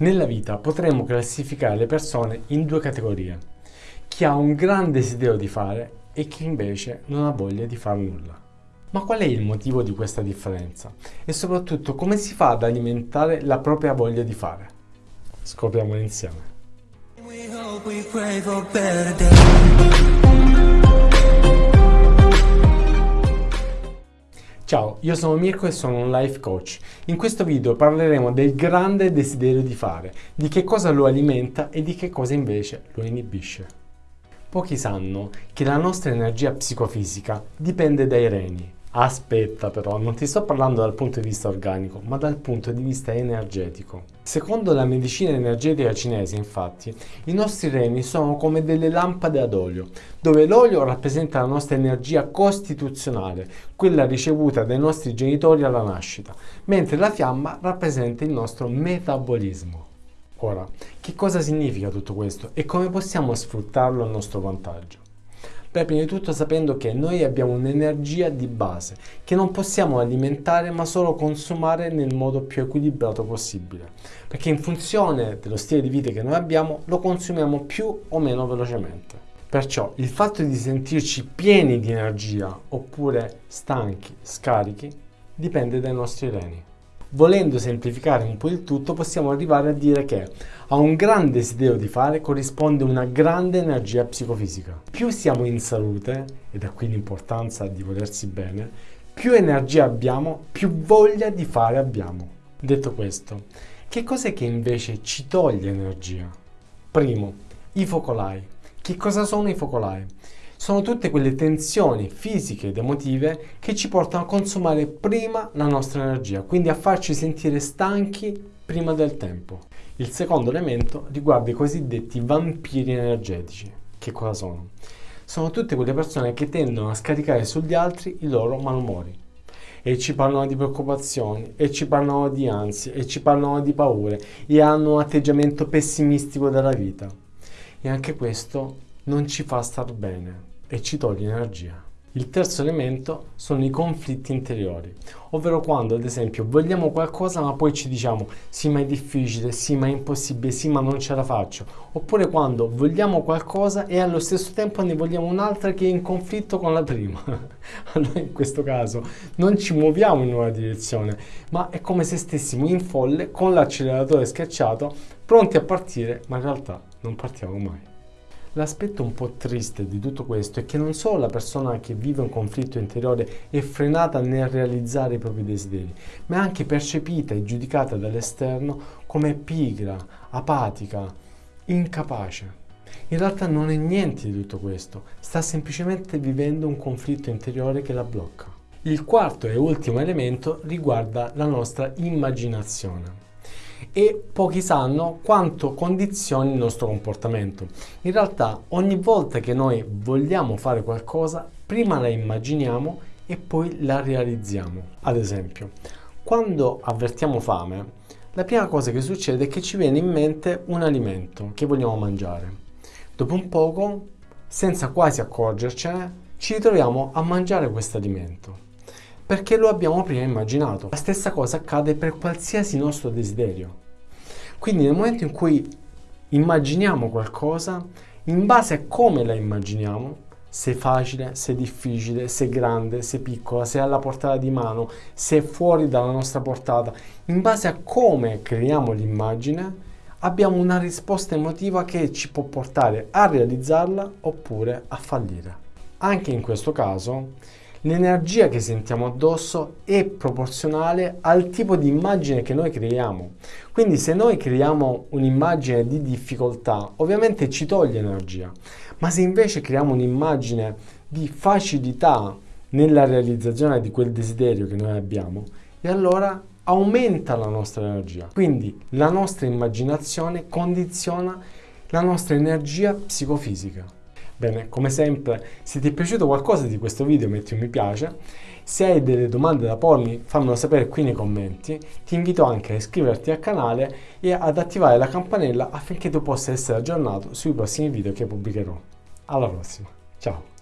Nella vita potremmo classificare le persone in due categorie. Chi ha un gran desiderio di fare e chi invece non ha voglia di fare nulla. Ma qual è il motivo di questa differenza? E soprattutto come si fa ad alimentare la propria voglia di fare? Scopriamolo insieme. Ciao, io sono Mirko e sono un life coach. In questo video parleremo del grande desiderio di fare, di che cosa lo alimenta e di che cosa invece lo inibisce. Pochi sanno che la nostra energia psicofisica dipende dai reni, Aspetta però, non ti sto parlando dal punto di vista organico, ma dal punto di vista energetico. Secondo la medicina energetica cinese, infatti, i nostri reni sono come delle lampade ad olio, dove l'olio rappresenta la nostra energia costituzionale, quella ricevuta dai nostri genitori alla nascita, mentre la fiamma rappresenta il nostro metabolismo. Ora, che cosa significa tutto questo e come possiamo sfruttarlo a nostro vantaggio? Beh, prima di tutto sapendo che noi abbiamo un'energia di base che non possiamo alimentare ma solo consumare nel modo più equilibrato possibile. Perché in funzione dello stile di vita che noi abbiamo lo consumiamo più o meno velocemente. Perciò il fatto di sentirci pieni di energia oppure stanchi, scarichi, dipende dai nostri reni. Volendo semplificare un po' il tutto, possiamo arrivare a dire che a un grande desiderio di fare corrisponde una grande energia psicofisica. Più siamo in salute, ed è qui l'importanza di volersi bene, più energia abbiamo, più voglia di fare abbiamo. Detto questo, che cos'è che invece ci toglie energia? Primo, i focolai. Che cosa sono i focolai? Sono tutte quelle tensioni fisiche ed emotive che ci portano a consumare prima la nostra energia, quindi a farci sentire stanchi prima del tempo. Il secondo elemento riguarda i cosiddetti vampiri energetici. Che cosa sono? Sono tutte quelle persone che tendono a scaricare sugli altri i loro malumori e ci parlano di preoccupazioni e ci parlano di ansie e ci parlano di paure e hanno un atteggiamento pessimistico della vita. E anche questo non ci fa star bene e ci toglie energia. Il terzo elemento sono i conflitti interiori, ovvero quando ad esempio vogliamo qualcosa ma poi ci diciamo sì ma è difficile, sì ma è impossibile, sì ma non ce la faccio, oppure quando vogliamo qualcosa e allo stesso tempo ne vogliamo un'altra che è in conflitto con la prima. allora in questo caso non ci muoviamo in una direzione, ma è come se stessimo in folle con l'acceleratore schiacciato, pronti a partire, ma in realtà non partiamo mai. L'aspetto un po' triste di tutto questo è che non solo la persona che vive un conflitto interiore è frenata nel realizzare i propri desideri, ma è anche percepita e giudicata dall'esterno come pigra, apatica, incapace. In realtà non è niente di tutto questo, sta semplicemente vivendo un conflitto interiore che la blocca. Il quarto e ultimo elemento riguarda la nostra immaginazione e pochi sanno quanto condizioni il nostro comportamento. In realtà ogni volta che noi vogliamo fare qualcosa, prima la immaginiamo e poi la realizziamo. Ad esempio, quando avvertiamo fame, la prima cosa che succede è che ci viene in mente un alimento che vogliamo mangiare. Dopo un poco, senza quasi accorgercene, ci ritroviamo a mangiare questo alimento perché lo abbiamo prima immaginato. La stessa cosa accade per qualsiasi nostro desiderio. Quindi nel momento in cui immaginiamo qualcosa, in base a come la immaginiamo, se è facile, se è difficile, se è grande, se è piccola, se è alla portata di mano, se è fuori dalla nostra portata, in base a come creiamo l'immagine, abbiamo una risposta emotiva che ci può portare a realizzarla oppure a fallire. Anche in questo caso l'energia che sentiamo addosso è proporzionale al tipo di immagine che noi creiamo. Quindi se noi creiamo un'immagine di difficoltà, ovviamente ci toglie energia, ma se invece creiamo un'immagine di facilità nella realizzazione di quel desiderio che noi abbiamo, e allora aumenta la nostra energia. Quindi la nostra immaginazione condiziona la nostra energia psicofisica. Bene, come sempre, se ti è piaciuto qualcosa di questo video metti un mi piace, se hai delle domande da pormi fammelo sapere qui nei commenti, ti invito anche a iscriverti al canale e ad attivare la campanella affinché tu possa essere aggiornato sui prossimi video che pubblicherò. Alla prossima, ciao!